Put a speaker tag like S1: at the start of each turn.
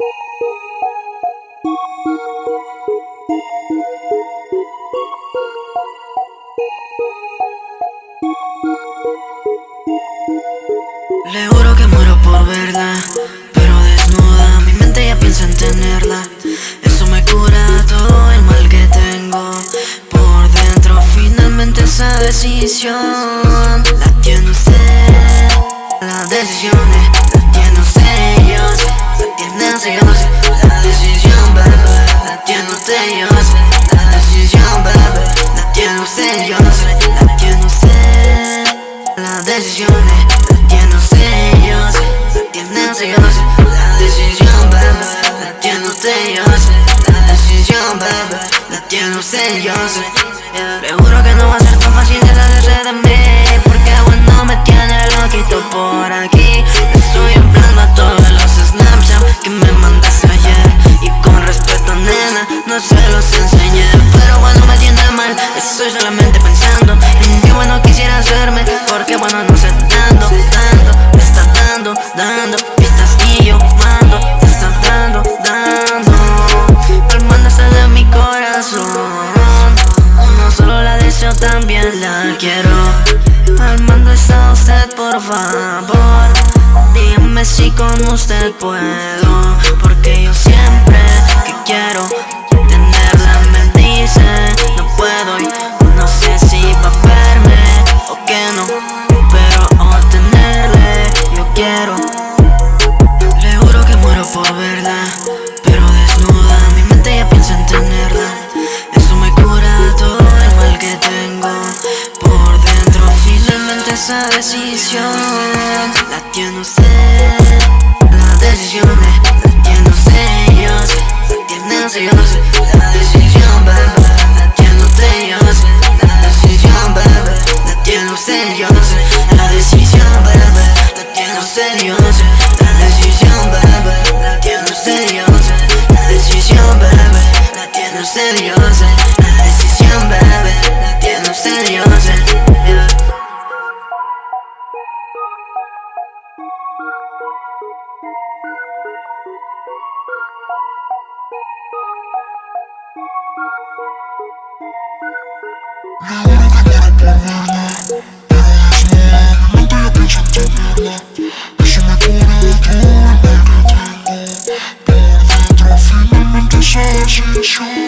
S1: Le juro que muero por verla, pero desnuda, mi mente ya piensa en tenerla. Eso me cura todo el mal que tengo por dentro. Finalmente esa decisión la tiene usted. Las decisiones favor Dígame si con usted puedo decisión. La tiene usted Las decisiones las tiene usted, yo sé La tiene usted, yo sé La decisión, bebé La tiene usted, yo sé La decisión, bebé La tiene usted, yo sé La decisión, bebé La tiene usted, yo sé La decisión, bebé La tiene usted, yo sé La decisión, bebé La tiene usted, yo sé La decisión, bebé La tiene usted, yo sé
S2: Sure.